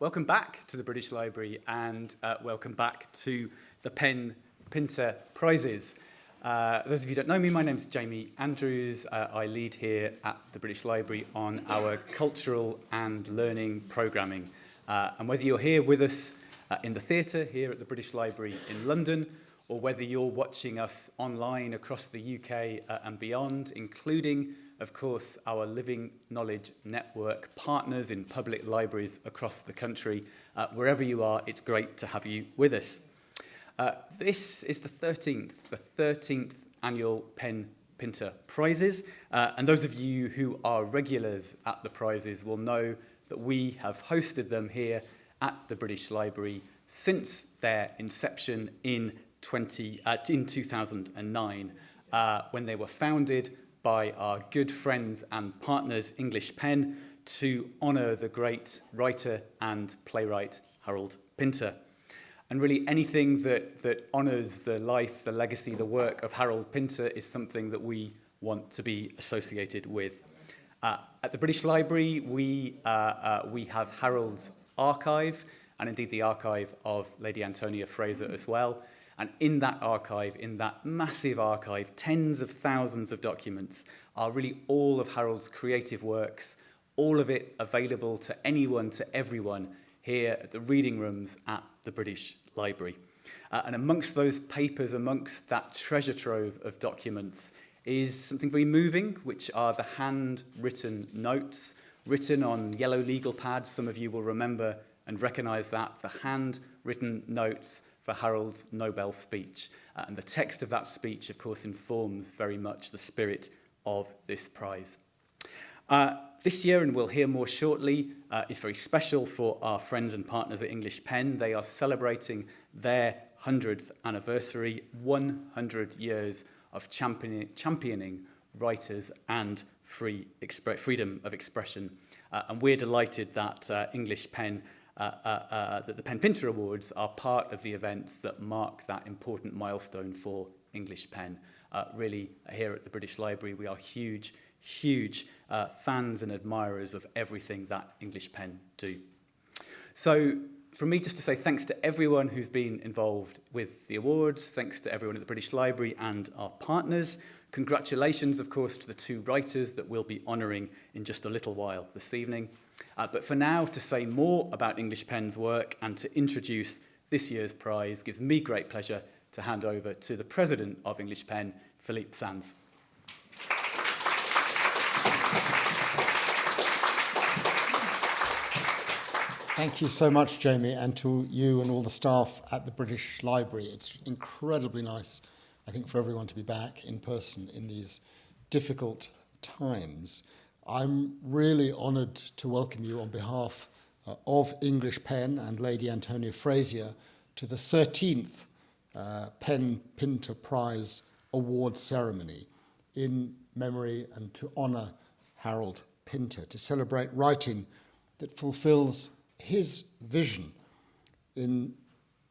welcome back to the British Library and uh, welcome back to the Pen Pinter Prizes. Uh, those of you who don't know me, my name is Jamie Andrews. Uh, I lead here at the British Library on our cultural and learning programming. Uh, and whether you're here with us uh, in the theatre here at the British Library in London, or whether you're watching us online across the UK uh, and beyond, including of course, our Living Knowledge Network partners in public libraries across the country. Uh, wherever you are, it's great to have you with us. Uh, this is the 13th, the 13th annual Pen Pinter Prizes. Uh, and those of you who are regulars at the prizes will know that we have hosted them here at the British Library since their inception in, 20, uh, in 2009, uh, when they were founded by our good friends and partners English Pen to honour the great writer and playwright Harold Pinter. And really anything that, that honours the life, the legacy, the work of Harold Pinter is something that we want to be associated with. Uh, at the British Library, we, uh, uh, we have Harold's archive, and indeed the archive of Lady Antonia Fraser as well. And in that archive, in that massive archive, tens of thousands of documents are really all of Harold's creative works, all of it available to anyone, to everyone here at the reading rooms at the British Library. Uh, and amongst those papers, amongst that treasure trove of documents, is something very moving, which are the handwritten notes written on yellow legal pads. Some of you will remember and recognize that, the handwritten notes for Harold's Nobel speech. Uh, and the text of that speech, of course, informs very much the spirit of this prize. Uh, this year, and we'll hear more shortly, uh, is very special for our friends and partners at English Pen. They are celebrating their 100th anniversary, 100 years of championing, championing writers and free freedom of expression. Uh, and we're delighted that uh, English Pen that the Pen Pinter Awards are part of the events that mark that important milestone for English Pen. Uh, really, here at the British Library, we are huge, huge uh, fans and admirers of everything that English Pen do. So, from me just to say thanks to everyone who's been involved with the awards, thanks to everyone at the British Library and our partners. Congratulations, of course, to the two writers that we'll be honouring in just a little while this evening. Uh, but for now, to say more about English Pen's work and to introduce this year's prize gives me great pleasure to hand over to the President of English Pen, Philippe Sands. Thank you so much, Jamie, and to you and all the staff at the British Library. It's incredibly nice, I think, for everyone to be back in person in these difficult times. I'm really honoured to welcome you on behalf uh, of English Pen and Lady Antonia Fraser to the 13th uh, Pen Pinter Prize award ceremony in memory and to honour Harold Pinter, to celebrate writing that fulfills his vision in,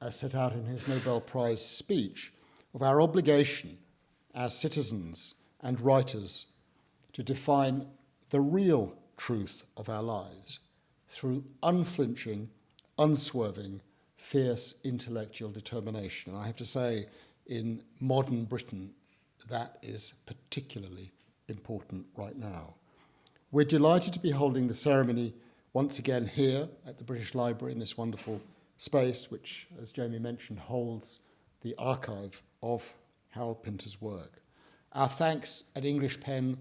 as set out in his Nobel Prize speech, of our obligation as citizens and writers to define the real truth of our lives through unflinching, unswerving, fierce intellectual determination. And I have to say, in modern Britain, that is particularly important right now. We're delighted to be holding the ceremony once again here at the British Library in this wonderful space, which, as Jamie mentioned, holds the archive of Harold Pinter's work. Our thanks at English Pen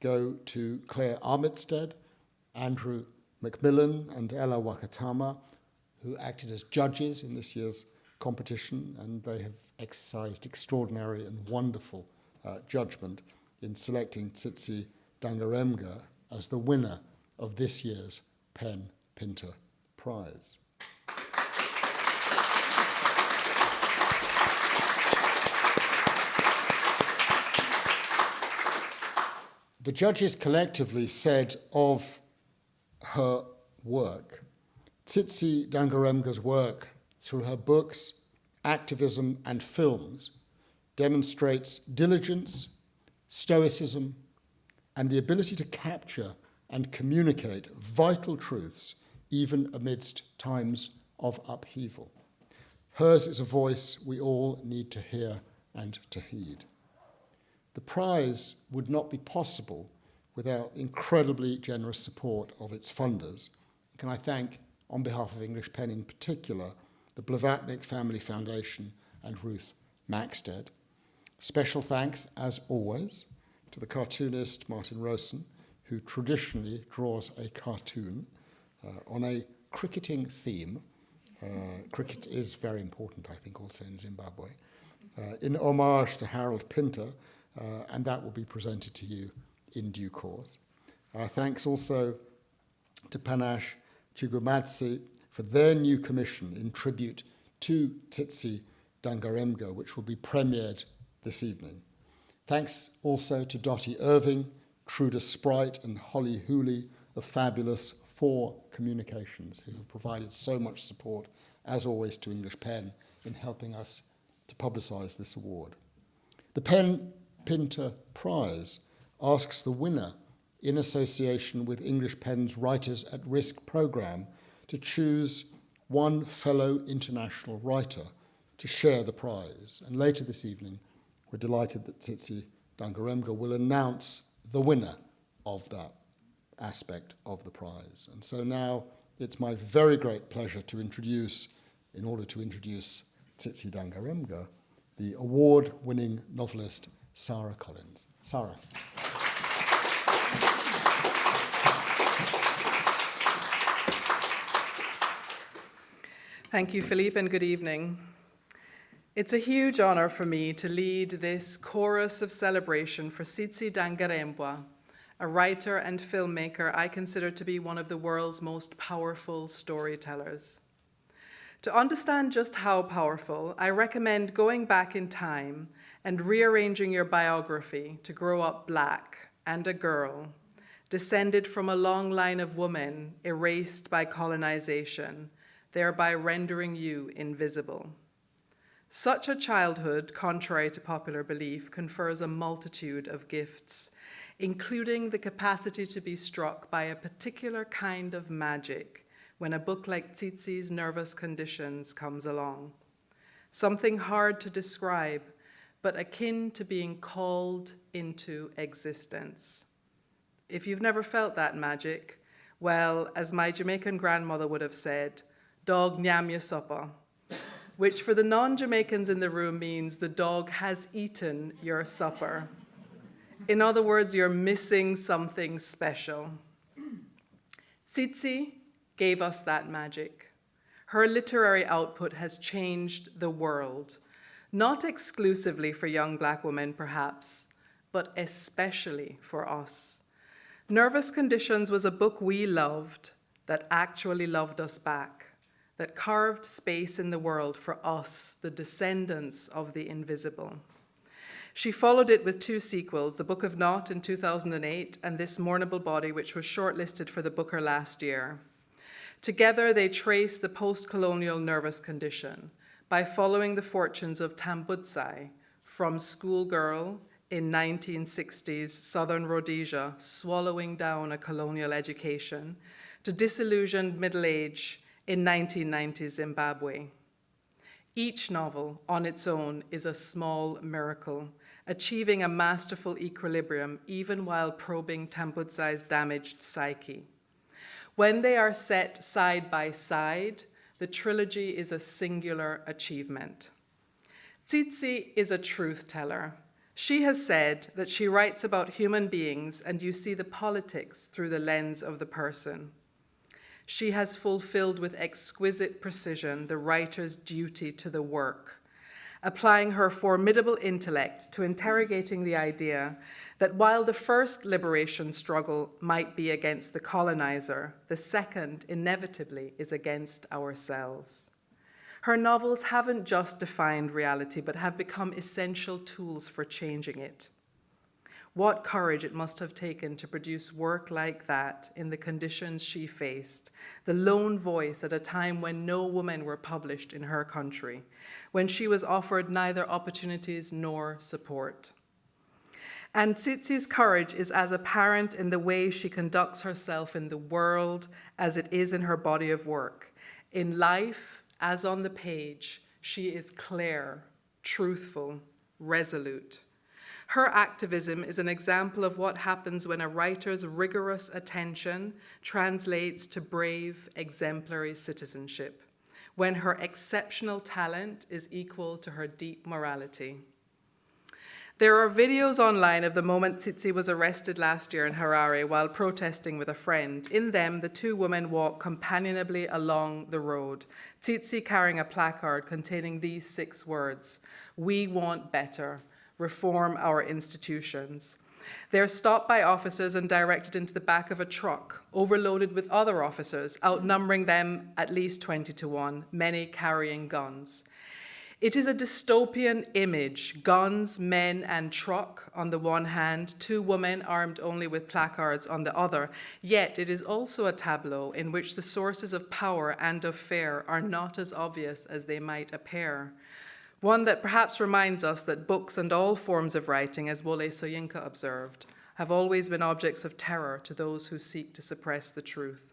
go to Claire Armitstead, Andrew McMillan and Ellah Wakatama, who acted as judges in this year's competition, and they have exercised extraordinary and wonderful uh, judgment in selecting Tsitsi Dangarembga as the winner of this year's Pen Pinter Prize. The judges collectively said of her work, Tsitsi Dangarembga's work through her books, activism and films demonstrates diligence, stoicism, and the ability to capture and communicate vital truths even amidst times of upheaval. Hers is a voice we all need to hear and to heed. The prize would not be possible without incredibly generous support of its funders. Can I thank, on behalf of English Pen in particular, the Blavatnik Family Foundation and Ruth Maxted. Special thanks, as always, to the cartoonist Martin Rowson, who traditionally draws a cartoon uh, on a cricketing theme. Uh, cricket is very important, I think, also in Zimbabwe. Uh, in homage to Harold Pinter, uh, and that will be presented to you in due course. Uh, thanks also to Panashe Chigumadzi for their new commission in tribute to Tsitsi Dangarembga, which will be premiered this evening. Thanks also to Dotti Irving, Truda Spruyt, and Holly Hooley of Fabulous Four Communications, who have provided so much support, as always, to English Pen in helping us to publicise this award. The Pen Pinter Prize asks the winner, in association with English Pen's Writers at Risk programme, to choose one fellow international writer to share the prize. And later this evening, we're delighted that Tsitsi Dangarembga will announce the winner of that aspect of the prize. And so now it's my very great pleasure to introduce, in order to introduce Tsitsi Dangarembga, the award-winning novelist Sara Collins. Sara. Thank you, Philippe, and good evening. It's a huge honor for me to lead this chorus of celebration for Tsitsi Dangarembga, a writer and filmmaker I consider to be one of the world's most powerful storytellers. To understand just how powerful, I recommend going back in time and rearranging your biography to grow up black and a girl, descended from a long line of women erased by colonization thereby rendering you invisible. Such a childhood, contrary to popular belief, confers a multitude of gifts, including the capacity to be struck by a particular kind of magic when a book like Tsitsi's Nervous Conditions comes along. Something hard to describe, but akin to being called into existence. If you've never felt that magic, well, as my Jamaican grandmother would have said, dog nyam your supper, which for the non-Jamaicans in the room means the dog has eaten your supper. In other words, you're missing something special. Tsitsi gave us that magic. Her literary output has changed the world, not exclusively for young black women, perhaps, but especially for us. Nervous Conditions was a book we loved that actually loved us back that carved space in the world for us, the descendants of the invisible. She followed it with two sequels, The Book of Not in 2008 and This Mournable Body, which was shortlisted for the Booker last year. Together, they trace the post-colonial nervous condition by following the fortunes of Tambudzai, from schoolgirl in 1960s Southern Rhodesia, swallowing down a colonial education, to disillusioned middle age in 1990 Zimbabwe. Each novel on its own is a small miracle, achieving a masterful equilibrium even while probing Tambudzai's damaged psyche. When they are set side by side, the trilogy is a singular achievement. Tsitsi is a truth teller. She has said that she writes about human beings and you see the politics through the lens of the person she has fulfilled with exquisite precision the writer's duty to the work, applying her formidable intellect to interrogating the idea that while the first liberation struggle might be against the colonizer, the second inevitably is against ourselves. Her novels haven't just defined reality, but have become essential tools for changing it. What courage it must have taken to produce work like that in the conditions she faced, the lone voice at a time when no women were published in her country, when she was offered neither opportunities nor support. And Tsitsi's courage is as apparent in the way she conducts herself in the world as it is in her body of work. In life, as on the page, she is clear, truthful, resolute. Her activism is an example of what happens when a writer's rigorous attention translates to brave, exemplary citizenship, when her exceptional talent is equal to her deep morality. There are videos online of the moment Tsitsi was arrested last year in Harare while protesting with a friend. In them, the two women walk companionably along the road, Tsitsi carrying a placard containing these six words We want better, reform our institutions. They're stopped by officers and directed into the back of a truck, overloaded with other officers, outnumbering them at least 20 to 1, many carrying guns. It is a dystopian image guns, men, and truck on the one hand, two women armed only with placards on the other. Yet it is also a tableau in which the sources of power and of fear are not as obvious as they might appear. One that perhaps reminds us that books and all forms of writing, as Wole Soyinka observed, have always been objects of terror to those who seek to suppress the truth.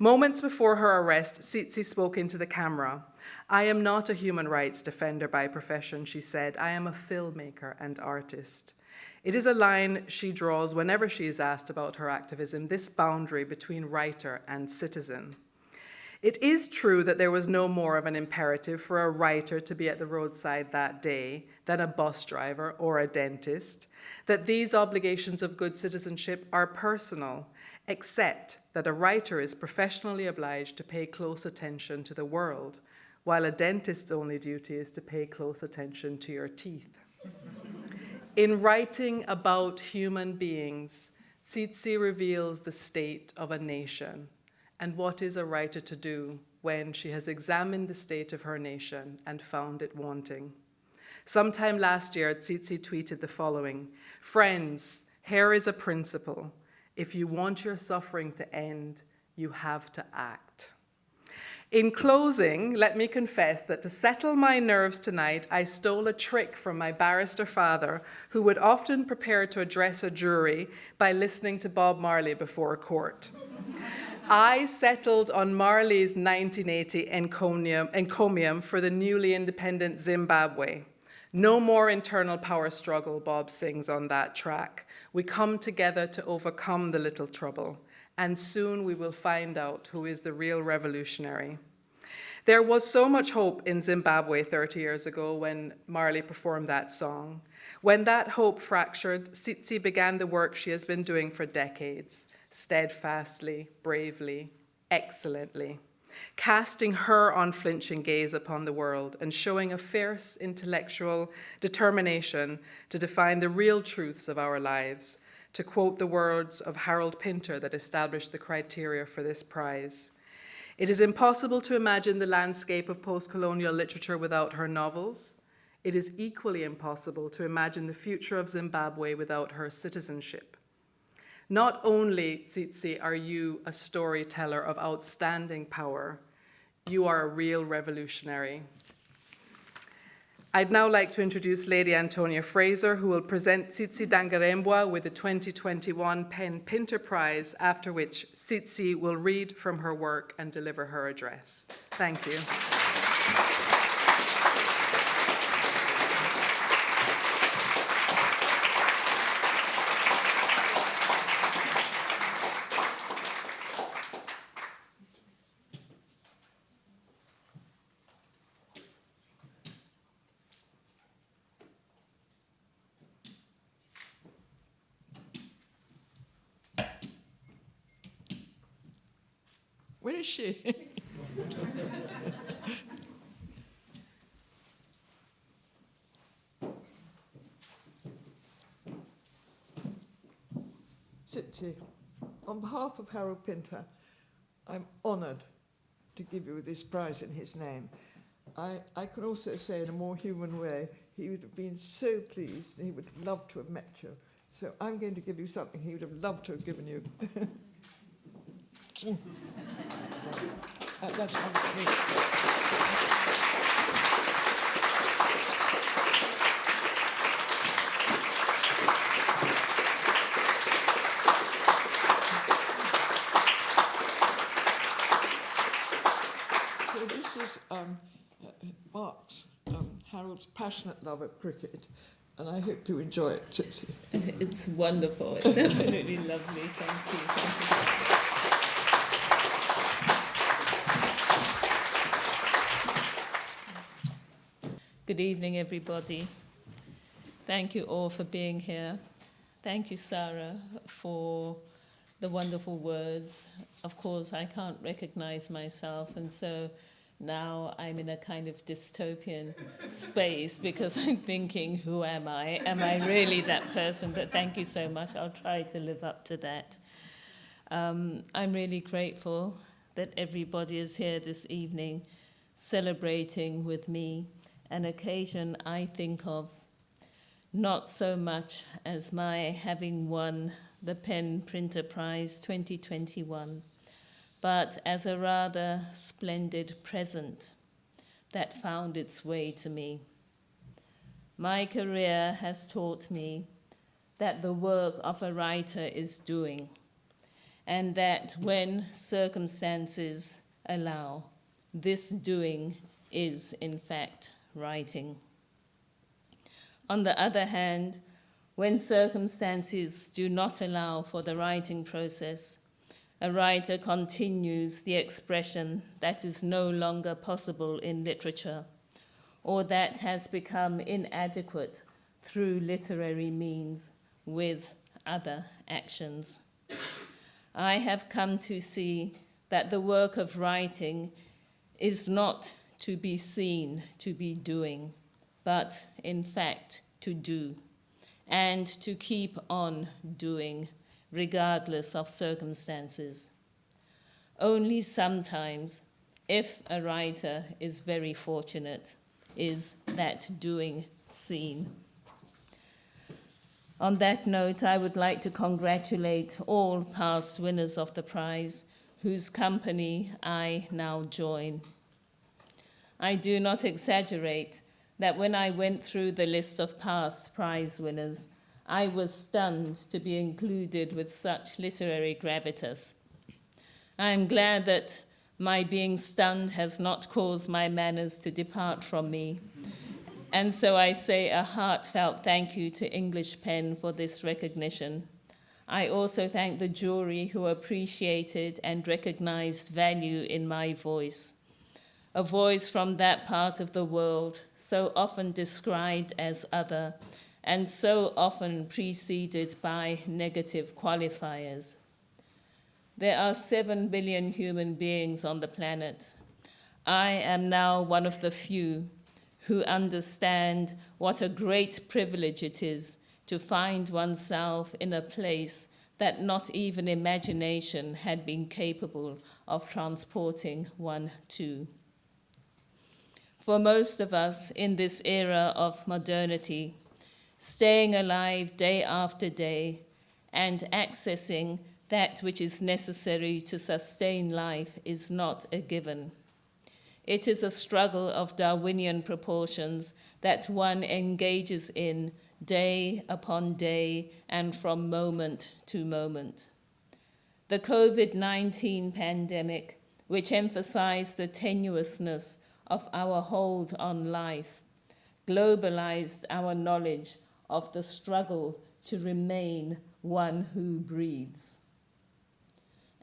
Moments before her arrest, Tsitsi spoke into the camera. I am not a human rights defender by profession, she said. I am a filmmaker and artist. It is a line she draws whenever she is asked about her activism this boundary between writer and citizen. It is true that there was no more of an imperative for a writer to be at the roadside that day than a bus driver or a dentist, that these obligations of good citizenship are personal, except that a writer is professionally obliged to pay close attention to the world while a dentist's only duty is to pay close attention to your teeth. In writing about human beings, Tsitsi reveals the state of a nation and what is a writer to do when she has examined the state of her nation and found it wanting. Sometime last year, Tsitsi tweeted the following Friends, here is a principle. If you want your suffering to end, you have to act. In closing, let me confess that to settle my nerves tonight, I stole a trick from my barrister father, who would often prepare to address a jury by listening to Bob Marley before a court. I settled on Marley's 1980 encomium, encomium for the newly independent Zimbabwe. No more internal power struggle, Bob sings on that track. We come together to overcome the little trouble and soon we will find out who is the real revolutionary. There was so much hope in Zimbabwe 30 years ago when Marley performed that song. When that hope fractured, Tsitsi began the work she has been doing for decades, steadfastly, bravely, excellently, casting her unflinching gaze upon the world and showing a fierce intellectual determination to define the real truths of our lives to quote the words of Harold Pinter that established the criteria for this prize. It is impossible to imagine the landscape of post colonial literature without her novels. It is equally impossible to imagine the future of Zimbabwe without her citizenship. Not only, Tsitsi, are you a storyteller of outstanding power, you are a real revolutionary. I'd now like to introduce Lady Antonia Fraser, who will present Tsitsi Dangarembga with the 2021 PEN Pinter Prize, after which Tsitsi will read from her work and deliver her address. Thank you. Sitchi, on behalf of Harold Pinter, I'm honoured to give you this prize in his name. I, I can also say in a more human way, he would have been so pleased, he would love to have met you. So I'm going to give you something he would have loved to have given you. That, that's So this is um, uh, Mark's, um, Harold's passionate love of cricket, and I hope you enjoy it, Chitty. It's wonderful. It's absolutely lovely. Thank you. Thank you. Good evening, everybody. Thank you all for being here. Thank you, Sara, for the wonderful words. Of course, I can't recognize myself, and so now I'm in a kind of dystopian space because I'm thinking, who am I? Am I really that person? But thank you so much. I'll try to live up to that. Um, I'm really grateful that everybody is here this evening celebrating with me an occasion I think of not so much as my having won the Pen Pinter Prize 2021 but as a rather splendid present that found its way to me. My career has taught me that the work of a writer is doing, and that when circumstances allow, this doing is in fact writing. On the other hand, when circumstances do not allow for the writing process, a writer continues the expression that is no longer possible in literature or that has become inadequate through literary means with other actions. I have come to see that the work of writing is not to be seen to be doing, but in fact to do, and to keep on doing regardless of circumstances. Only sometimes, if a writer is very fortunate, is that doing seen. On that note, I would like to congratulate all past winners of the prize, whose company I now join. I do not exaggerate that when I went through the list of past prize winners, I was stunned to be included with such literary gravitas. I am glad that my being stunned has not caused my manners to depart from me. And so I say a heartfelt thank you to English Pen for this recognition. I also thank the jury who appreciated and recognized value in my voice, a voice from that part of the world so often described as other and so often preceded by negative qualifiers. There are seven billion human beings on the planet. I am now one of the few who understand what a great privilege it is to find oneself in a place that not even imagination had been capable of transporting one to. For most of us in this era of modernity, staying alive day after day, and accessing that which is necessary to sustain life is not a given. It is a struggle of Darwinian proportions that one engages in day upon day and from moment to moment. The COVID 19 pandemic, which emphasized the tenuousness of our hold on life, globalized our knowledge of the struggle to remain one who breathes.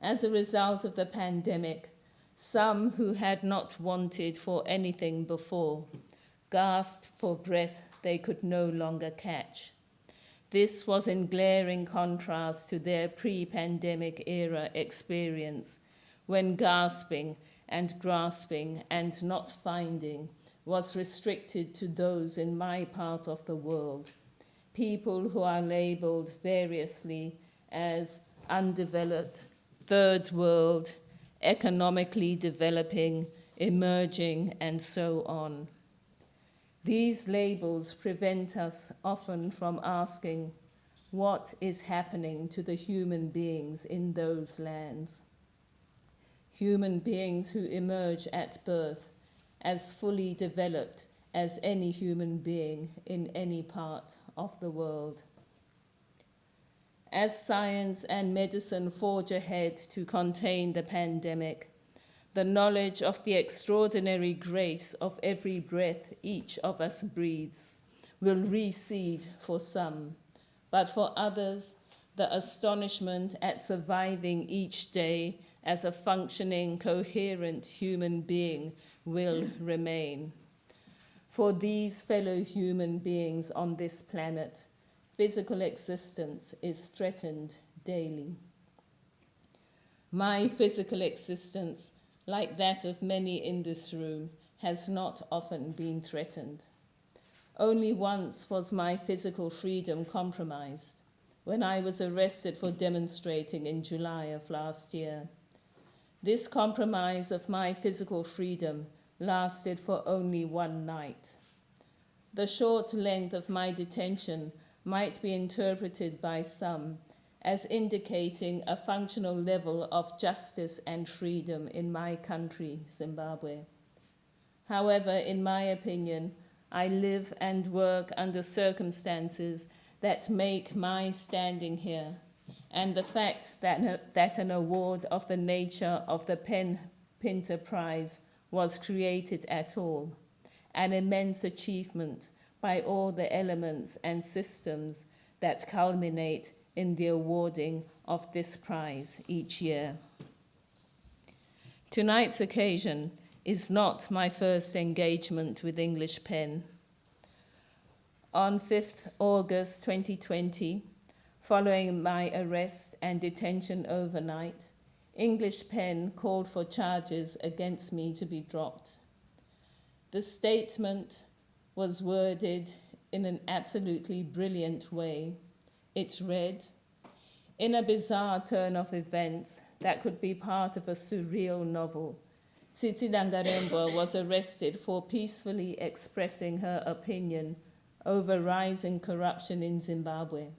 As a result of the pandemic, some who had not wanted for anything before gasped for breath they could no longer catch. This was in glaring contrast to their pre pandemic era experience when gasping and grasping and not finding was restricted to those in my part of the world people who are labeled variously as undeveloped, third world, economically developing, emerging, and so on. These labels prevent us often from asking what is happening to the human beings in those lands. Human beings who emerge at birth as fully developed as any human being in any part of the world. As science and medicine forge ahead to contain the pandemic, the knowledge of the extraordinary grace of every breath each of us breathes will recede for some, but for others, the astonishment at surviving each day as a functioning, coherent human being will remain. For these fellow human beings on this planet, physical existence is threatened daily. My physical existence, like that of many in this room, has not often been threatened. Only once was my physical freedom compromised when I was arrested for demonstrating in July of last year. This compromise of my physical freedom lasted for only one night. The short length of my detention might be interpreted by some as indicating a functional level of justice and freedom in my country, Zimbabwe. However, in my opinion, I live and work under circumstances that make my standing here and the fact that, that an award of the nature of the Pen Pinter Prize was created at all, an immense achievement by all the elements and systems that culminate in the awarding of this prize each year. Tonight's occasion is not my first engagement with English Pen. On 5th August 2020, following my arrest and detention overnight, English Pen called for charges against me to be dropped. The statement was worded in an absolutely brilliant way. It read, in a bizarre turn of events that could be part of a surreal novel, Tsitsi Dangarembga was arrested for peacefully expressing her opinion over rising corruption in Zimbabwe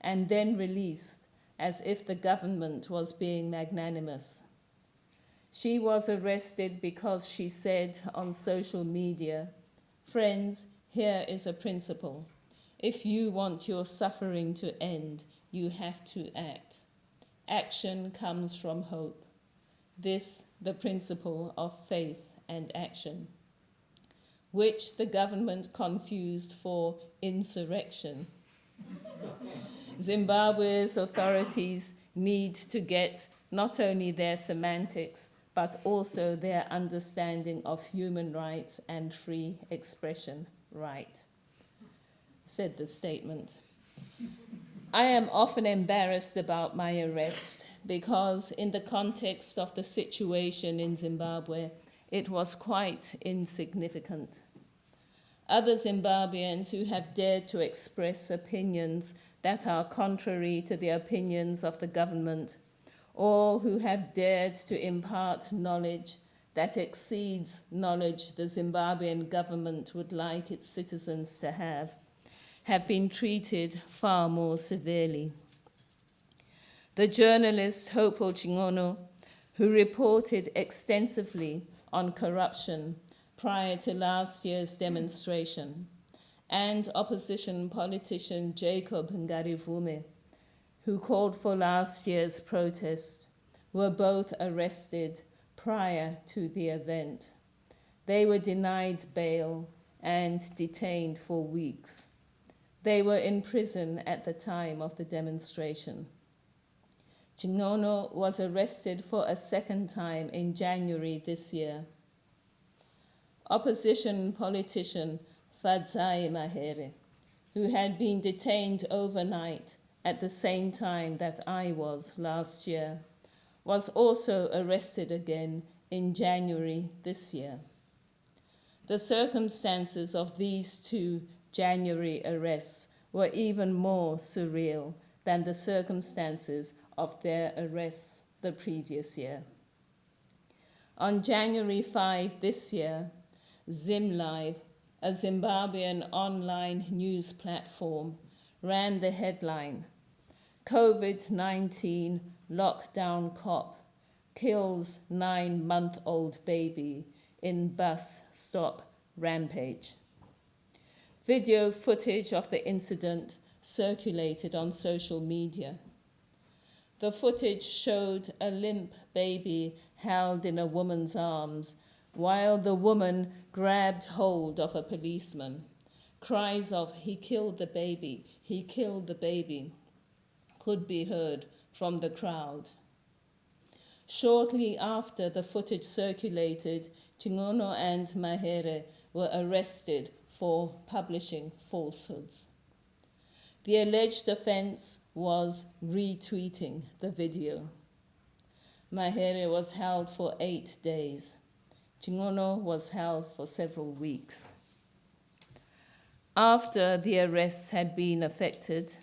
and then released as if the government was being magnanimous. She was arrested because she said on social media, Friends, here is a principle. If you want your suffering to end, you have to act. Action comes from hope. This, the principle of faith and action, which the government confused for insurrection. Zimbabwe's authorities need to get not only their semantics, but also their understanding of human rights and free expression right, said the statement. I am often embarrassed about my arrest because, in the context of the situation in Zimbabwe, it was quite insignificant. Other Zimbabweans who have dared to express opinions that are contrary to the opinions of the government, or who have dared to impart knowledge that exceeds knowledge the Zimbabwean government would like its citizens to have, have been treated far more severely. The journalist Hopewell Chin'ono, who reported extensively on corruption prior to last year's demonstration, and opposition politician Jacob Ngarivhume, who called for last year's protest, were both arrested prior to the event. They were denied bail and detained for weeks. They were in prison at the time of the demonstration. Chin'ono was arrested for a second time in January this year. Opposition politician Fadzayi Mahere, who had been detained overnight at the same time that I was last year, was also arrested again in January this year. The circumstances of these two January arrests were even more surreal than the circumstances of their arrests the previous year. On January 5 this year, ZimLive, a Zimbabwean online news platform, ran the headline COVID 19 lockdown cop kills nine month old baby in bus stop rampage. Video footage of the incident circulated on social media. The footage showed a limp baby held in a woman's arms while the woman grabbed hold of a policeman. Cries of, He killed the baby, he killed the baby, could be heard from the crowd. Shortly after the footage circulated, Chin'ono and Mahere were arrested for publishing falsehoods. The alleged offense was retweeting the video. Mahere was held for eight days. Chin'ono was held for several weeks. After the arrests had been effected,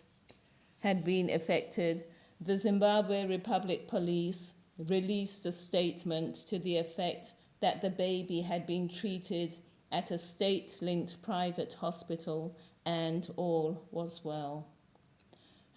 had been effected, the Zimbabwe Republic Police released a statement to the effect that the baby had been treated at a state linked private hospital and all was well.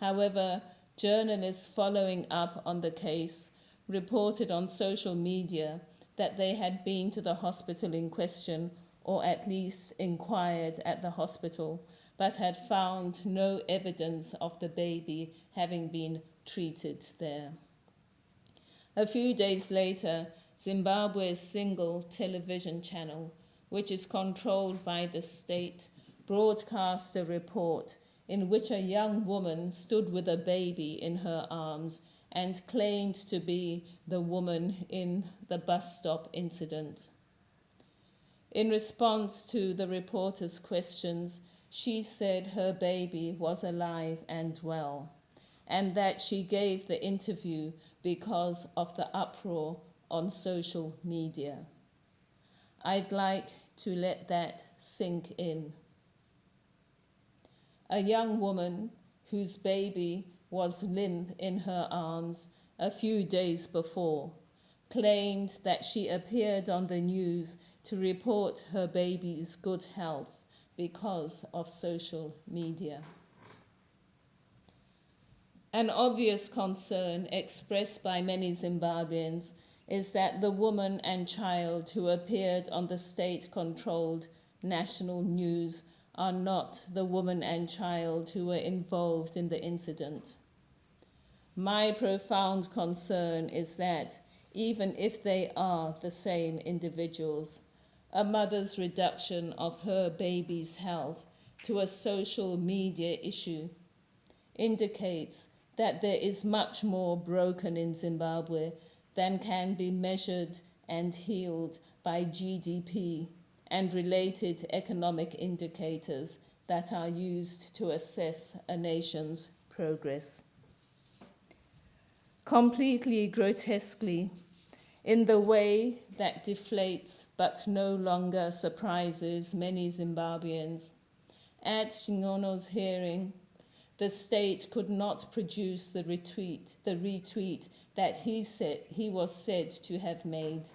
However, journalists following up on the case reported on social media that they had been to the hospital in question or at least inquired at the hospital, but had found no evidence of the baby having been treated there. A few days later, Zimbabwe's single television channel, which is controlled by the state, broadcast a report in which a young woman stood with a baby in her arms and claimed to be the woman in the bus stop incident. In response to the reporter's questions, she said her baby was alive and well, and that she gave the interview because of the uproar on social media. I'd like to let that sink in. A young woman whose baby was limp in her arms a few days before claimed that she appeared on the news to report her baby's good health because of social media. An obvious concern expressed by many Zimbabweans is that the woman and child who appeared on the state controlled national news are not the woman and child who were involved in the incident. My profound concern is that even if they are the same individuals, a mother's reduction of her baby's health to a social media issue indicates that there is much more broken in Zimbabwe than can be measured and healed by GDP and related economic indicators that are used to assess a nation's progress. Completely grotesquely, in the way that deflates but no longer surprises many Zimbabweans, at Chin'ono's hearing, the state could not produce the retweet, the retweet that he said he was said to have made.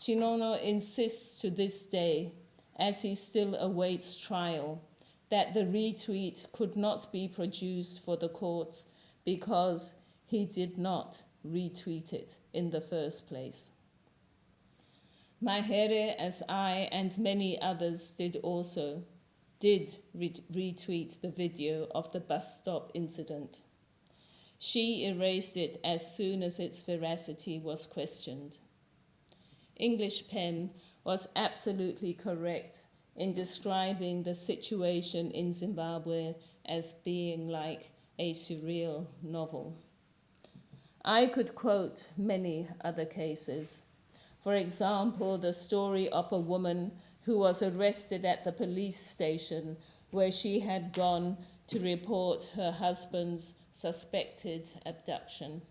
Chin'ono insists to this day, as he still awaits trial, that the retweet could not be produced for the courts because he did not retweet it in the first place. Mahere, as I and many others did also, did retweet the video of the bus stop incident. She erased it as soon as its veracity was questioned. English Pen was absolutely correct in describing the situation in Zimbabwe as being like a surreal novel. I could quote many other cases. For example, the story of a woman who was arrested at the police station where she had gone to report her husband's suspected abduction.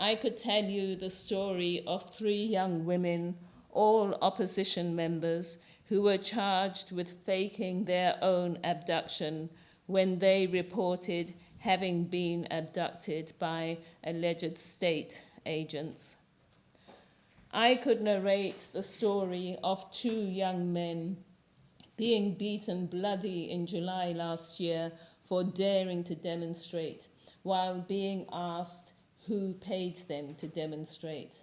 I could tell you the story of three young women, all opposition members, who were charged with faking their own abduction when they reported having been abducted by alleged state agents. I could narrate the story of two young men being beaten bloody in July last year for daring to demonstrate while being asked who paid them to demonstrate.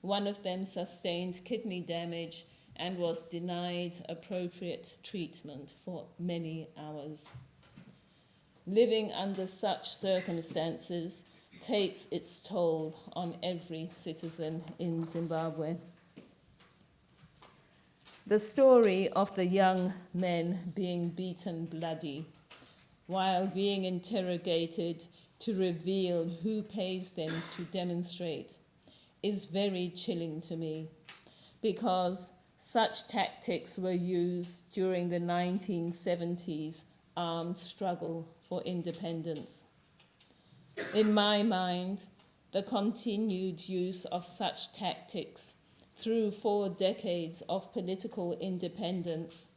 One of them sustained kidney damage and was denied appropriate treatment for many hours. living under such circumstances takes its toll on every citizen in Zimbabwe. The story of the young men being beaten bloody while being interrogated to reveal who pays them to demonstrate is very chilling to me because such tactics were used during the 1970s armed struggle for independence. In my mind, the continued use of such tactics through four decades of political independence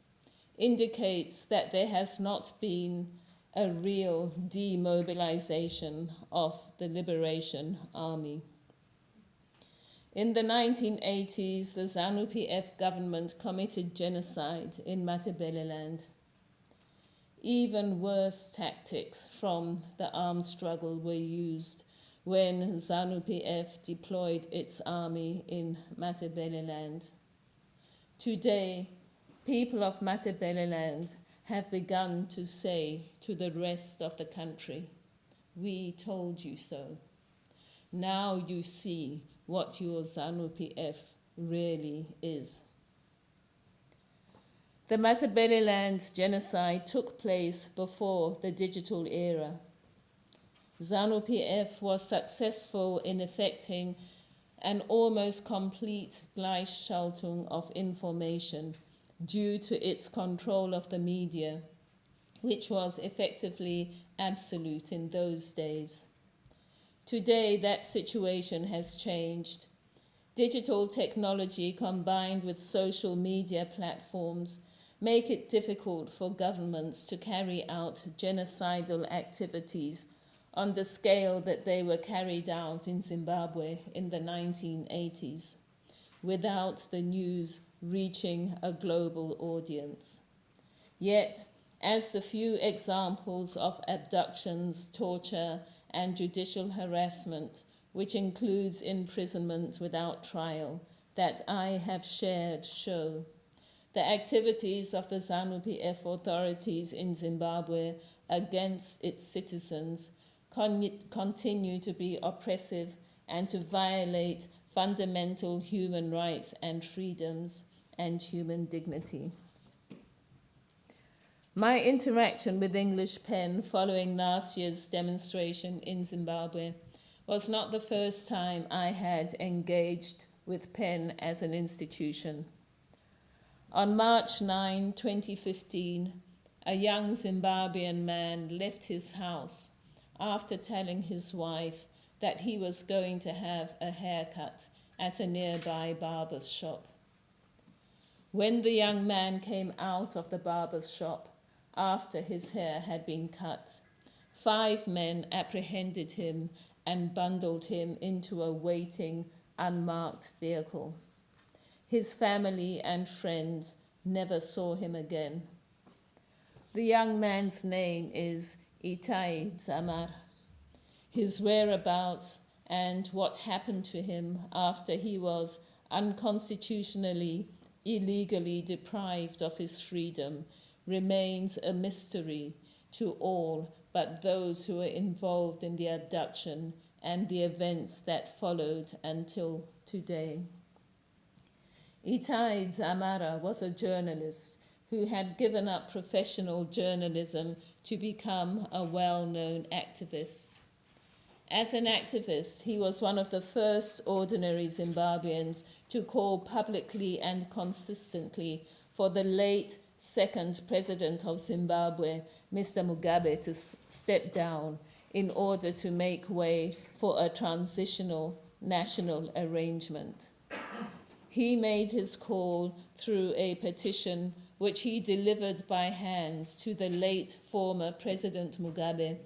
indicates that there has not been a real demobilization of the Liberation Army. In the 1980s, the ZANU PF government committed genocide in Matabeleland. Even worse tactics from the armed struggle were used when ZANU PF deployed its army in Matabeleland. Today, people of Matabeleland have begun to say to the rest of the country, We told you so. Now you see what your ZANU PF really is. The Matabeleland genocide took place before the digital era. ZANU PF was successful in effecting an almost complete Gleichschaltung of information due to its control of the media, which was effectively absolute in those days. Today, that situation has changed. Digital technology combined with social media platforms make it difficult for governments to carry out genocidal activities on the scale that they were carried out in Zimbabwe in the 1980s without the news reaching a global audience. Yet, as the few examples of abductions, torture, and judicial harassment, which includes imprisonment without trial, that I have shared show, the activities of the ZANU PF authorities in Zimbabwe against its citizens con- continue to be oppressive and to violate fundamental human rights and freedoms and human dignity. My interaction with English Pen following last year's demonstration in Zimbabwe was not the first time I had engaged with Pen as an institution. On March 9, 2015, a young Zimbabwean man left his house after telling his wife that he was going to have a haircut at a nearby barber's shop. When the young man came out of the barber's shop after his hair had been cut, five men apprehended him and bundled him into a waiting, unmarked vehicle. His family and friends never saw him again. The young man's name is Itai Dzamara. His whereabouts and what happened to him after he was unconstitutionally, illegally deprived of his freedom remains a mystery to all but those who were involved in the abduction and the events that followed until today. Itai Dzamara was a journalist who had given up professional journalism to become a well known activist. As an activist, he was one of the first ordinary Zimbabweans to call publicly and consistently for the late second president of Zimbabwe, Mr. Mugabe, to step down in order to make way for a transitional national arrangement. He made his call through a petition which he delivered by hand to the late former President Mugabe,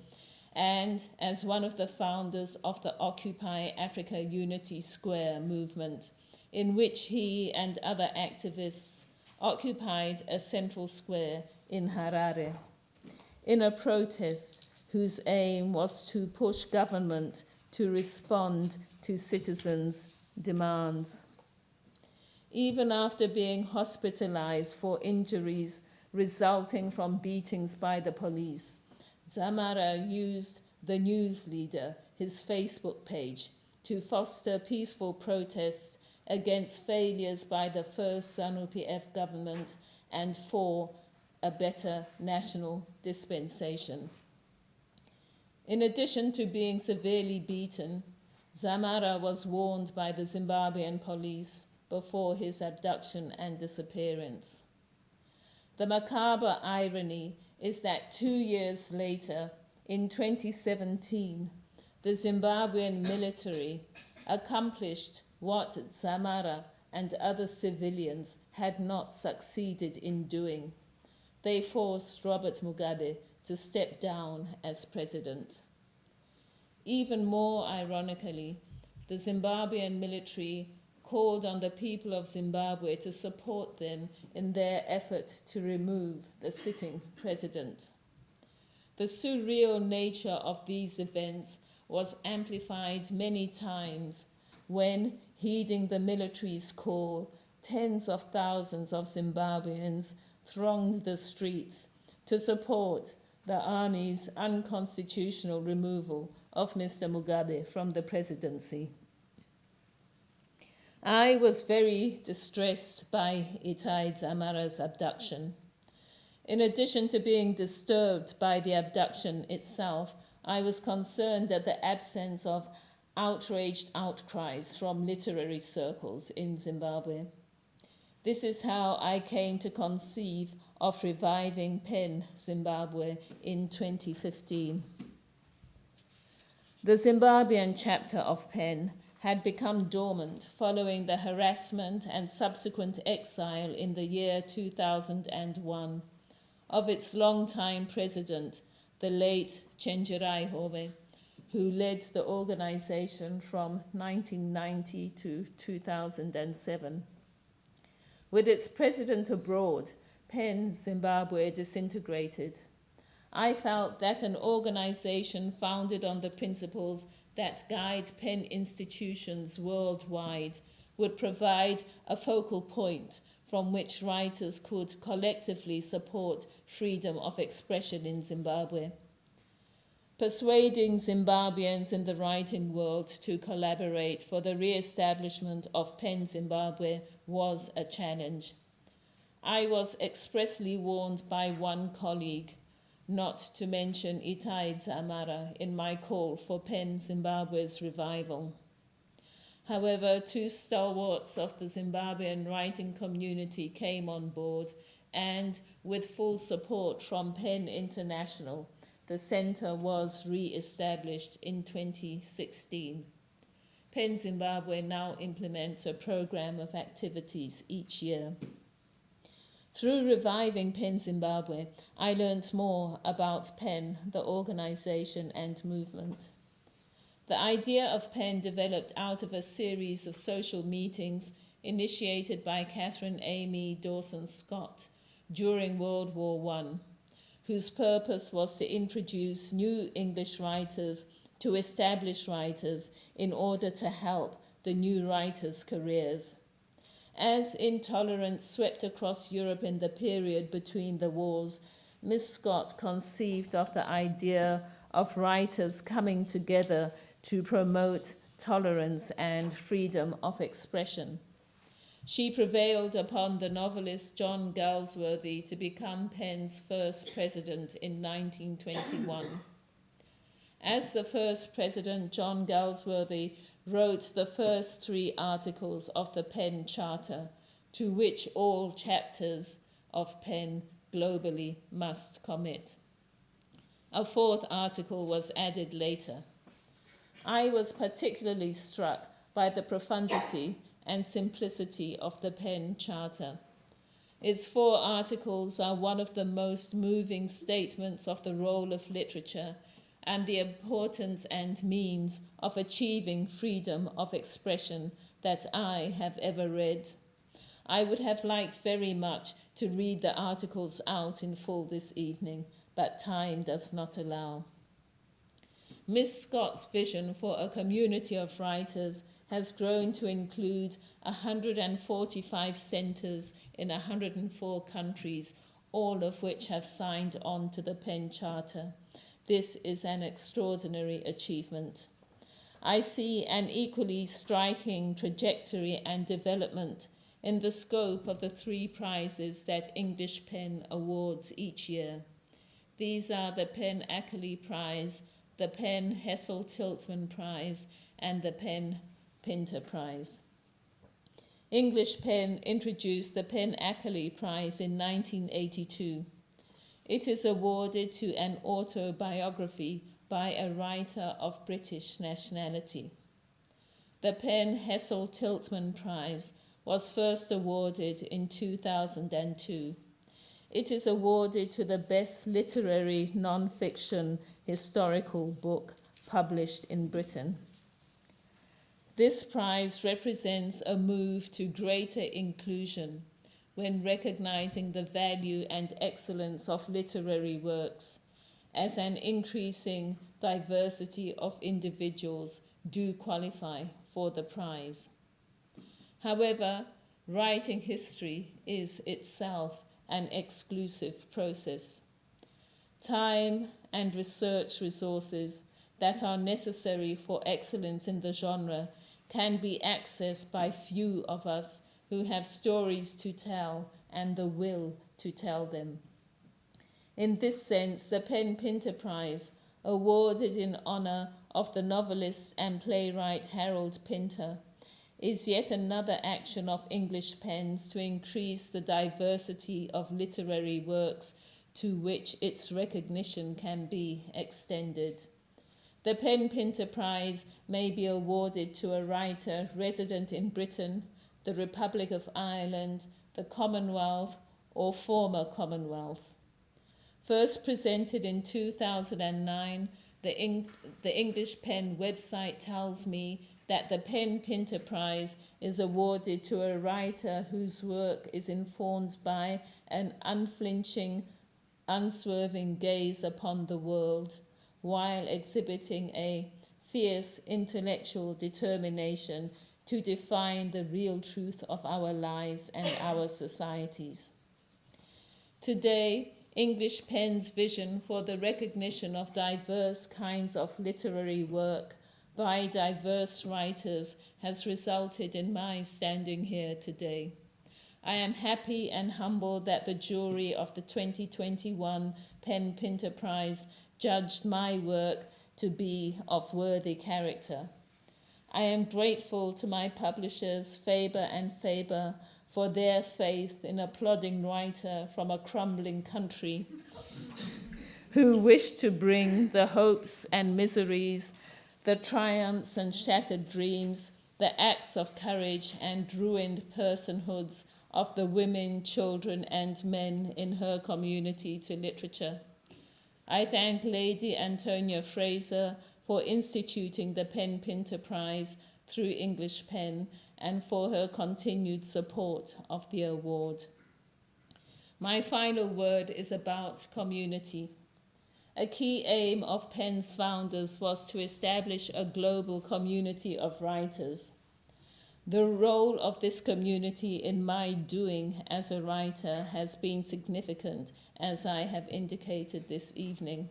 and as one of the founders of the Occupy Africa Unity Square movement, in which he and other activists occupied a central square in Harare in a protest whose aim was to push government to respond to citizens' demands. Even after being hospitalized for injuries resulting from beatings by the police, Dzamara used the news leader, his Facebook page, to foster peaceful protests against failures by the first ZANU-PF government and for a better national dispensation. In addition to being severely beaten, Dzamara was warned by the Zimbabwean police before his abduction and disappearance. The macabre irony is that two years later, in 2017, the Zimbabwean military accomplished what Dzamara and other civilians had not succeeded in doing. They forced Robert Mugabe to step down as president. Even more ironically, the Zimbabwean military called on the people of Zimbabwe to support them in their effort to remove the sitting president. The surreal nature of these events was amplified many times when, heeding the military's call, tens of thousands of Zimbabweans thronged the streets to support the army's unconstitutional removal of Mr. Mugabe from the presidency. I was very distressed by Itai Dzamara's abduction. In addition to being disturbed by the abduction itself, I was concerned at the absence of outraged outcries from literary circles in Zimbabwe. This is how I came to conceive of reviving PEN Zimbabwe in 2015. The Zimbabwean chapter of PEN had become dormant following the harassment and subsequent exile in the year 2001 of its longtime president, the late Chenjerai Hove, who led the organization from 1990 to 2007. With its president abroad, PEN Zimbabwe disintegrated. I felt that an organization founded on the principles that guide PEN institutions worldwide would provide a focal point from which writers could collectively support freedom of expression in Zimbabwe. Persuading Zimbabweans in the writing world to collaborate for the re establishment of PEN Zimbabwe was a challenge. I was expressly warned by one colleague not to mention Itai Dzamara in my call for PEN Zimbabwe's revival. However, two stalwarts of the Zimbabwean writing community came on board, and with full support from PEN International, the center was re established in 2016. PEN Zimbabwe now implements a program of activities each year. Through reviving PEN Zimbabwe, I learned more about PEN, the organization and movement. The idea of PEN developed out of a series of social meetings initiated by Catherine Amy Dawson Scott during World War I, whose purpose was to introduce new English writers to established writers in order to help the new writers' careers. As intolerance swept across Europe in the period between the wars, Miss Scott conceived of the idea of writers coming together to promote tolerance and freedom of expression. She prevailed upon the novelist John Galsworthy to become PEN's first president in 1921. As the first president, John Galsworthy wrote the first three articles of the PEN Charter, to which all chapters of PEN globally must commit. A fourth article was added later. I was particularly struck by the profundity and simplicity of the PEN Charter. Its four articles are one of the most moving statements of the role of literature and the importance and means of achieving freedom of expression that I have ever read. I would have liked very much to read the articles out in full this evening, but time does not allow. Miss Scott's vision for a community of writers has grown to include 145 centres in 104 countries, all of which have signed on to the PEN Charter. This is an extraordinary achievement. I see an equally striking trajectory and development in the scope of the three prizes that English Pen awards each year. These are the Pen Ackerley Prize, the Pen Hessel Tiltman Prize, and the Pen Pinter Prize. English Pen introduced the Pen Ackerley Prize in 1982. It is awarded to an autobiography by a writer of British nationality. The Pen Hessel Tiltman Prize was first awarded in 2002. It is awarded to the best literary non-fiction historical book published in Britain. This prize represents a move to greater inclusion when recognizing the value and excellence of literary works as an increasing diversity of individuals do qualify for the prize. However, writing history is itself an exclusive process. Time and research resources that are necessary for excellence in the genre can be accessed by few of us who have stories to tell and the will to tell them. In this sense, the Pen Pinter Prize, awarded in honour of the novelist and playwright Harold Pinter, is yet another action of English pens to increase the diversity of literary works to which its recognition can be extended. The Pen Pinter Prize may be awarded to a writer resident in Britain, the Republic of Ireland, the Commonwealth, or former Commonwealth. First presented in 2009, the, Eng- the English Pen website tells me that the Pen Pinter Prize is awarded to a writer whose work is informed by an unflinching, unswerving gaze upon the world while exhibiting a fierce intellectual determination to define the real truth of our lives and our societies. Today, English Pen's vision for the recognition of diverse kinds of literary work by diverse writers has resulted in my standing here today. I am happy and humbled that the jury of the 2021 Pen Pinter Prize judged my work to be of worthy character. I am grateful to my publishers, Faber and Faber, for their faith in a plodding writer from a crumbling country who wished to bring the hopes and miseries, the triumphs and shattered dreams, the acts of courage and ruined personhoods of the women, children, and men in her community to literature. I thank Lady Antonia Fraser for instituting the Pen Pinter Prize through English Pen and for her continued support of the award. My final word is about community. A key aim of PEN's founders was to establish a global community of writers. The role of this community in my doing as a writer has been significant, as I have indicated this evening.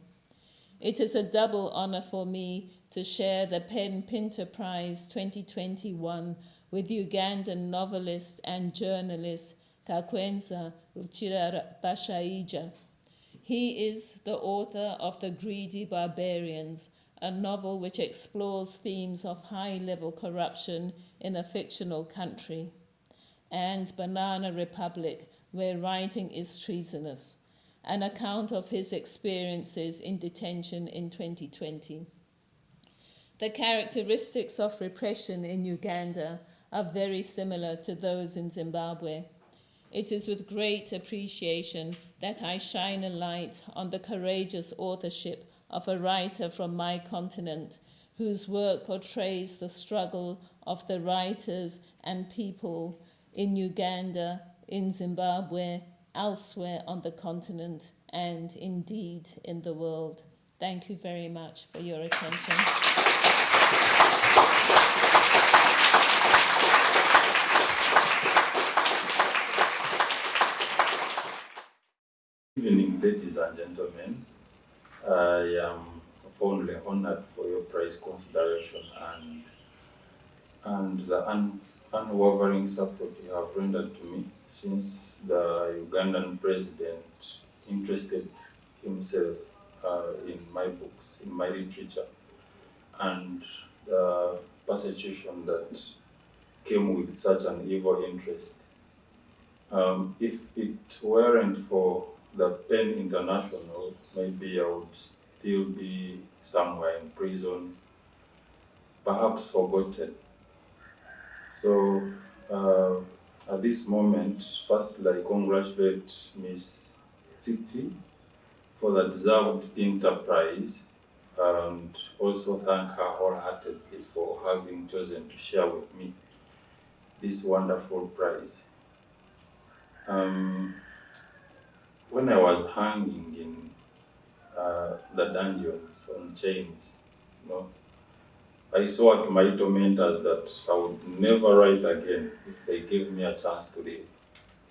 It is a double honor for me to share the Pen Pinter Prize 2021 with Ugandan novelist and journalist Kakwenza Ruchira Bashaija. He is the author of The Greedy Barbarians, a novel which explores themes of high level corruption in a fictional country, and Banana Republic, where writing is treasonous, an account of his experiences in detention in 2020. The characteristics of repression in Uganda are very similar to those in Zimbabwe. It is with great appreciation that I shine a light on the courageous authorship of a writer from my continent whose work portrays the struggle of the writers and people in Uganda, in Zimbabwe, elsewhere on the continent, and indeed in the world. Thank you very much for your attention. Good evening, ladies and gentlemen. I am fondly honored for your prize consideration and and the un, unwavering support you have rendered to me since the Ugandan president interested himself uh, in my books, in my literature, and the persecution that came with such an evil interest. Um, if it weren't for the PEN International, maybe I would still be somewhere in prison, perhaps forgotten. So uh, at this moment, firstly, I congratulate Miss Tsitsi for the deserved enterprise and also thank her wholeheartedly for having chosen to share with me this wonderful prize. Um, when I was hanging in uh, the dungeons on chains, you know, I saw at my tormentors that I would never write again if they gave me a chance to live.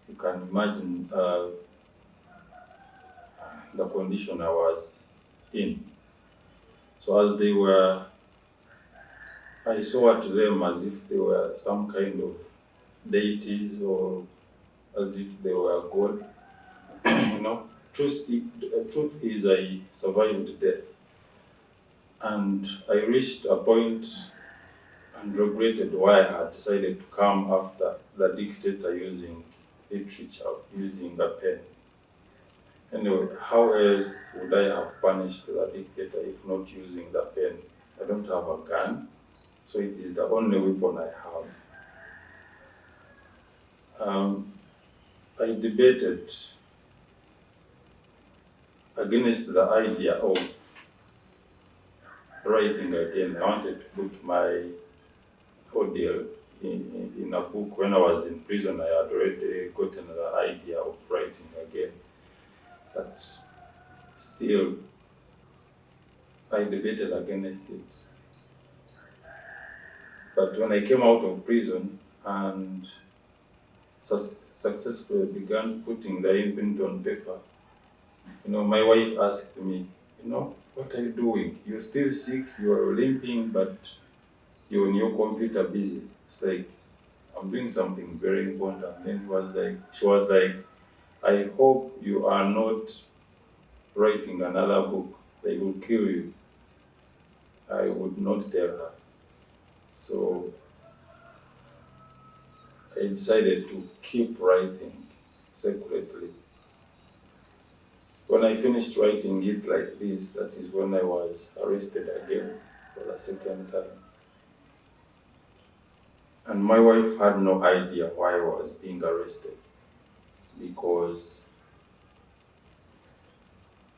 You can imagine uh, the condition I was in. So as they were, I saw at them as if they were some kind of deities or as if they were God. you know, truth, truth is I survived death. And I reached a point and regretted why I had decided to come after the dictator using literature, using a pen. Anyway, how else would I have punished the dictator if not using the pen? I don't have a gun, so it is the only weapon I have. Um, I debated against the idea of writing again. I wanted to put my ordeal in, in, in a book. When I was in prison, I had already gotten the idea of writing again. But still, I debated against it. But when I came out of prison and su- successfully began putting the imprint on paper, you know, my wife asked me, you know, what are you doing? You're still sick, you're limping, but you're on your computer busy. It's like, I'm doing something very important. Then he was like, she was like, I hope you are not writing another book. They will kill you. I would not tell her. So I decided to keep writing secretly. When I finished writing it like this, that is when I was arrested again for the second time. And my wife had no idea why I was being arrested because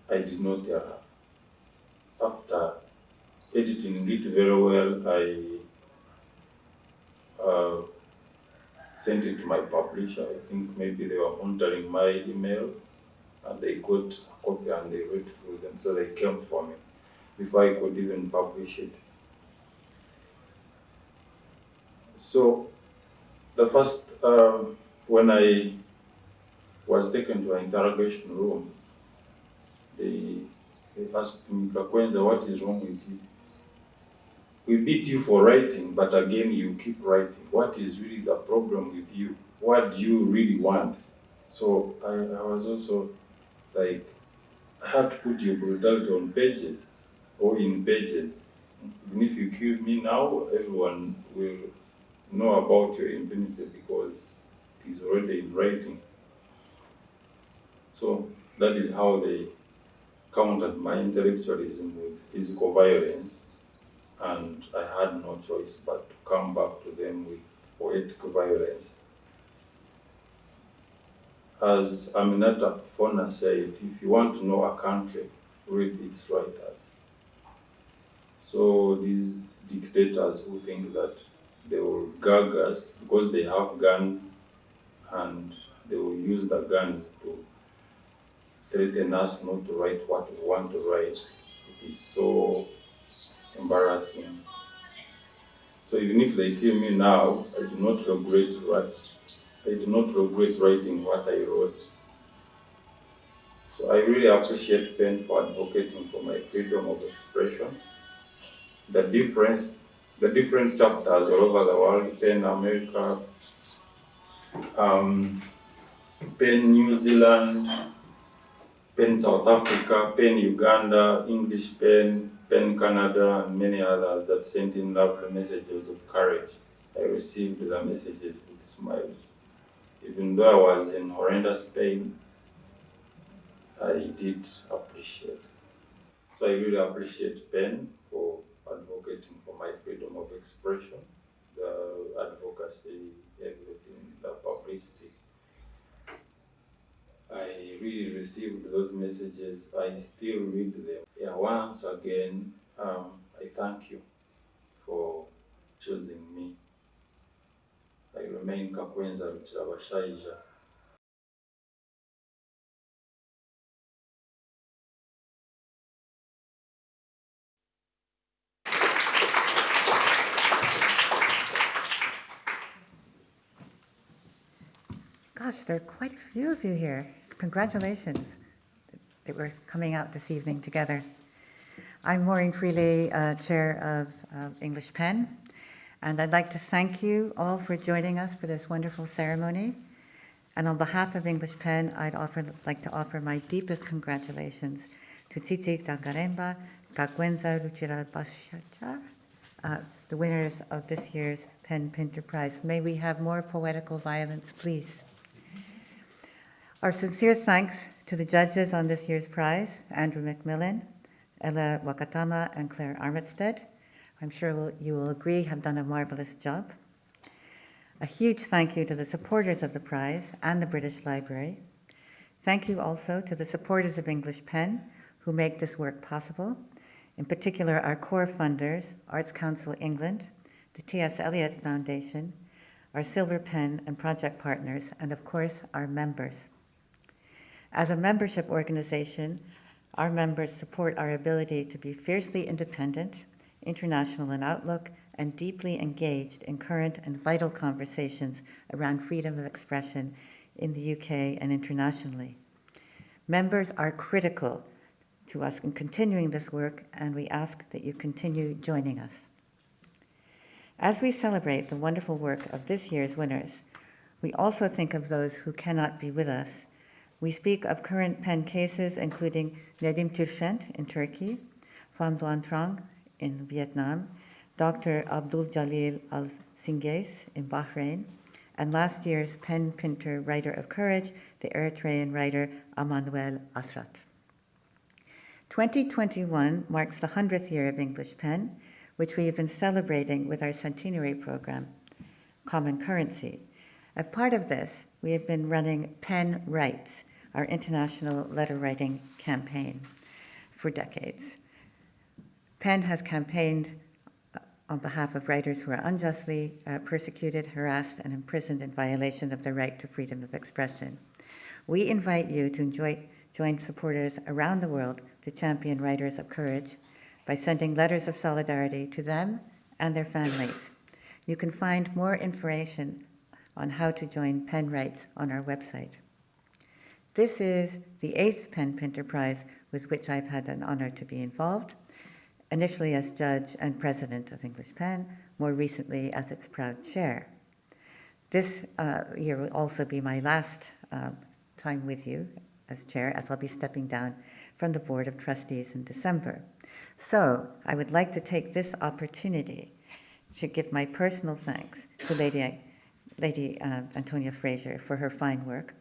I did not tell her. After editing it very well, I uh, sent it to my publisher. I think maybe they were monitoring my email and they got a copy and they read through them. So they came for me before I could even publish it. So the first, um, when I was taken to an interrogation room, they, they asked me, Kakwenza, what is wrong with you? We beat you for writing, but again you keep writing. What is really the problem with you? What do you really want? So I, I was also like, I had to put your brutality on pages or in pages. Even if you kill me now, everyone will know about your impunity because it is already in writing. So that is how they countered my intellectualism with physical violence, and I had no choice but to come back to them with poetic violence. As Aminatta Forna said, if you want to know a country, read its writers. So these dictators who think that they will gag us because they have guns and they will use the guns to threaten us not to write what we want to write. It is so embarrassing. So even if they kill me now, I do not regret write. I do not regret writing what I wrote. So I really appreciate PEN for advocating for my freedom of expression. The difference, the different chapters all over the world, PEN America, um, PEN New Zealand, PEN South Africa, PEN Uganda, English PEN, PEN Canada, and many others that sent in lovely messages of courage. I received the messages with smiles. Even though I was in horrendous pain, I did appreciate. So I really appreciate PEN for advocating for my freedom of expression, the advocacy, everything, the publicity. I really received those messages. I still read them. Yeah, once again, um, I thank you for choosing me. I remain Kakwenza Rukirabashaija. Gosh, there are quite a few of you here. Congratulations that we're coming out this evening together. I'm Maureen Freely, uh, Chair of uh, English Pen, and I'd like to thank you all for joining us for this wonderful ceremony. And on behalf of English Pen, I'd offer, like to offer my deepest congratulations to Tsitsi Dangarembga, Kakwenza Rukirabashaija, uh, the winners of this year's Pen Pinter Prize. May we have more poetical violence, please. Our sincere thanks to the judges on this year's prize, Andrew McMillan, Ellah Wakatama, and Claire Armitstead. I'm sure you will agree have done a marvelous job. A huge thank you to the supporters of the prize and the British Library. Thank you also to the supporters of English Pen who make this work possible, in particular our core funders, Arts Council England, the T.S. Eliot Foundation, our Silver Pen and project partners, and of course, our members. As a membership organization, our members support our ability to be fiercely independent, international in outlook, and deeply engaged in current and vital conversations around freedom of expression in the UK and internationally. Members are critical to us in continuing this work, and we ask that you continue joining us. As we celebrate the wonderful work of this year's winners, we also think of those who cannot be with us. We speak of current pen cases, including Nedim Turfent in Turkey, Pham Doan Trang in Vietnam, Dr. Abdul Jalil Al Singace in Bahrain, and last year's pen pinter writer of courage, the Eritrean writer Amanuel Asrat. 2021 marks the 100th year of English Pen, which we have been celebrating with our centenary program, Common Currency. As part of this, we have been running Pen Writes, our international letter writing campaign, for decades. PEN has campaigned uh, on behalf of writers who are unjustly uh, persecuted, harassed, and imprisoned in violation of their right to freedom of expression. We invite you to enjoy, join supporters around the world to champion writers of courage by sending letters of solidarity to them and their families. You can find more information on how to join Pen Writes on our website. This is the eighth Pen Pinter Prize with which I've had an honor to be involved, initially as judge and president of English Pen, more recently as its proud chair. This uh, year will also be my last uh, time with you as chair, as I'll be stepping down from the Board of Trustees in December. So I would like to take this opportunity to give my personal thanks to Lady, Lady uh, Antonia Fraser for her fine work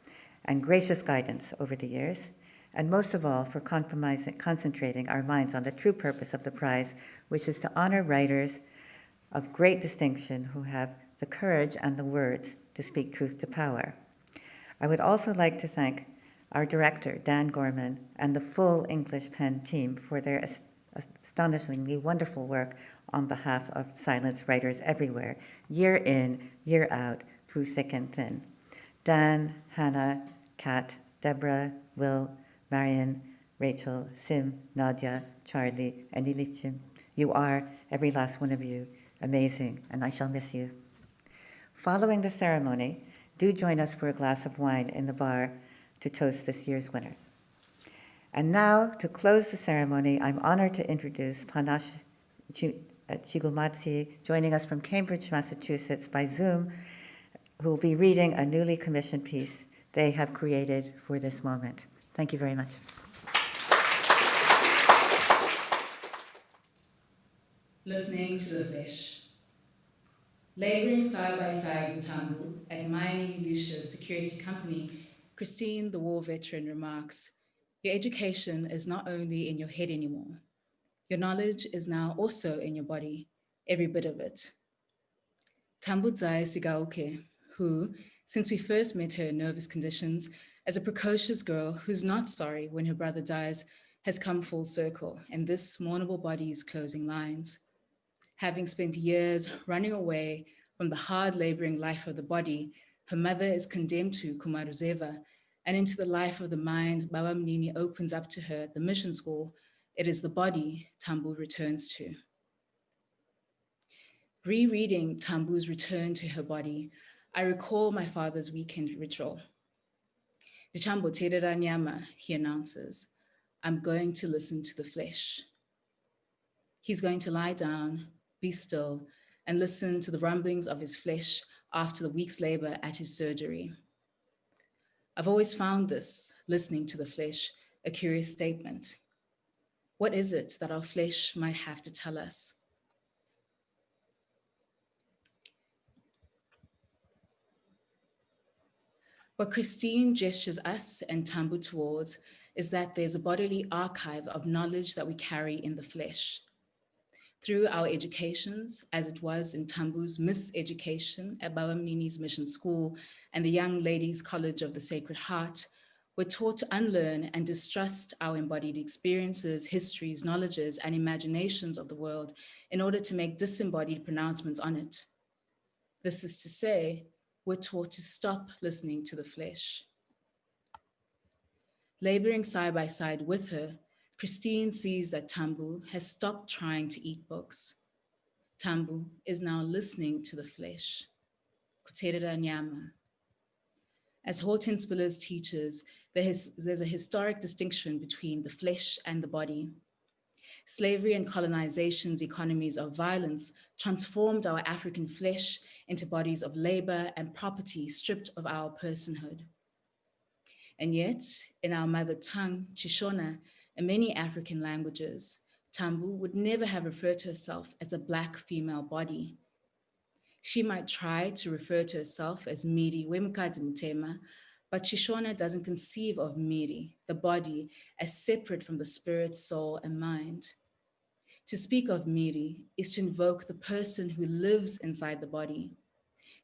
and gracious guidance over the years, and most of all for concentrating our minds on the true purpose of the prize, which is to honor writers of great distinction who have the courage and the words to speak truth to power. I would also like to thank our director, Dan Gorman, and the full English Pen team for their astonishingly wonderful work on behalf of silence writers everywhere, year in, year out, through thick and thin. Dan, Hannah, Kat, Deborah, Will, Marion, Rachel, Sim, Nadia, Charlie, and Ilichim. You are, every last one of you, amazing, and I shall miss you. Following the ceremony, do join us for a glass of wine in the bar to toast this year's winners. And now, to close the ceremony, I'm honored to introduce Panashe uh, Chigumadzi, joining us from Cambridge, Massachusetts by Zoom, who will be reading a newly commissioned piece they have created for this moment. Thank you very much. listening to the flesh. Laboring side by side with Tambu at Miami Lucia's security company, Christine, the war veteran, remarks Your education is not only in your head anymore, your knowledge is now also in your body, every bit of it. Tambudzai Sigauke, who, since we first met her in nervous conditions, as a precocious girl who's not sorry when her brother dies, has come full circle and this mournable body's closing lines having spent years running away from the hard laboring life of the body, her mother is condemned to Kumaruzeva, and into the life of the mind Baba Mnini opens up to her at the mission school, it is the body Tambu returns to. Rereading Tambu's return to her body, I recall my father's weekend ritual. Dichambo Terera Nyama, he announces, I'm going to listen to the flesh. He's going to lie down be still, and listen to the rumblings of his flesh after the week's labor at his surgery. I've always found this, listening to the flesh, a curious statement. What is it that our flesh might have to tell us? What Christine gestures us and Tambu towards is that there's a bodily archive of knowledge that we carry in the flesh through our educations, as it was in Tambu's miseducation at Baba Mnini's Mission School and the Young Ladies College of the Sacred Heart, we're taught to unlearn and distrust our embodied experiences, histories, knowledges, and imaginations of the world in order to make disembodied pronouncements on it. This is to say, we're taught to stop listening to the flesh. Laboring side by side with her, Christine sees that Tambu has stopped trying to eat books. Tambu is now listening to the flesh. As Hortense Spillers teaches, there's a historic distinction between the flesh and the body. Slavery and colonization's economies of violence transformed our African flesh into bodies of labor and property stripped of our personhood. And yet, in our mother tongue, Shishona, and many African languages, Tambu would never have referred to herself as a Black female body. She might try to refer to herself as Miri Wemkadzi Mutema, but Shishona doesn't conceive of Miri, the body, as separate from the spirit, soul, and mind. To speak of Miri is to invoke the person who lives inside the body.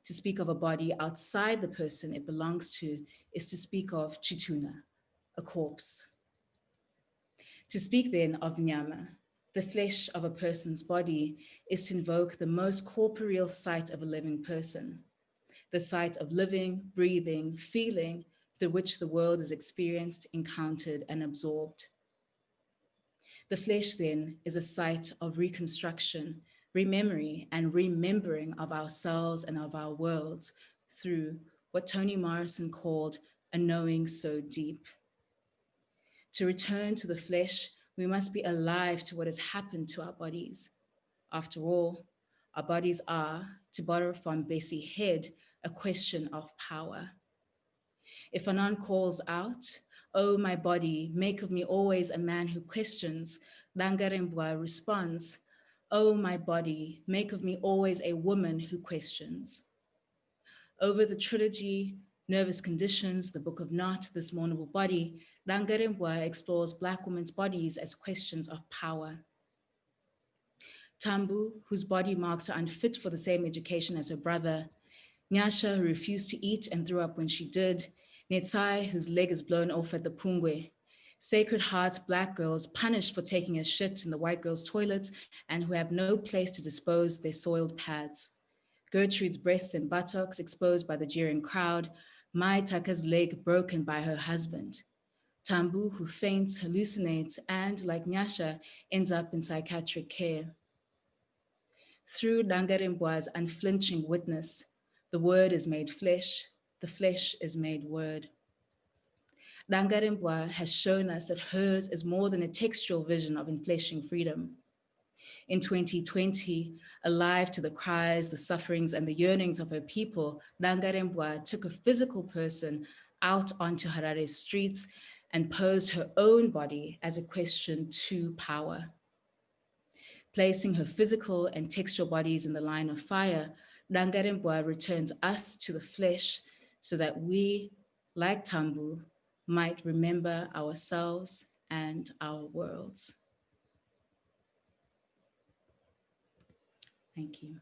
To speak of a body outside the person it belongs to is to speak of Chituna, a corpse. To speak then of Nyama, the flesh of a person's body, is to invoke the most corporeal sight of a living person, the site of living, breathing, feeling through which the world is experienced, encountered, and absorbed. The flesh then is a site of reconstruction, rememory, and remembering of ourselves and of our worlds through what Toni Morrison called a knowing so deep. To return to the flesh, we must be alive to what has happened to our bodies. After all, our bodies are, to borrow from Bessie Head, a question of power. If Fanon calls out, Oh, my body, make of me always a man who questions, Dangarembga responds, Oh, my body, make of me always a woman who questions. Over the trilogy, Nervous Conditions, The Book of Not, This Mournable Body, Dangarembga explores Black women's bodies as questions of power. Tambu, whose body marks her unfit for the same education as her brother, Nyasha, who refused to eat and threw up when she did, Netsai, whose leg is blown off at the Pungwe, Sacred Heart's Black girls punished for taking a shit in the white girls' toilets and who have no place to dispose their soiled pads. Gertrude's breasts and buttocks exposed by the jeering crowd, Mai Taka's leg broken by her husband. Tambu, who faints, hallucinates, and, like Nyasha, ends up in psychiatric care. Through Dangarembga's unflinching witness, the word is made flesh, the flesh is made word. Dangarembga has shown us that hers is more than a textual vision of enfleshing freedom. In 2020, alive to the cries, the sufferings, and the yearnings of her people, Dangarembga took a physical person out onto Harare's streets and posed her own body as a question to power. Placing her physical and textual bodies in the line of fire, Dangarembga returns us to the flesh so that we, like Tambu, might remember ourselves and our worlds. Thank you.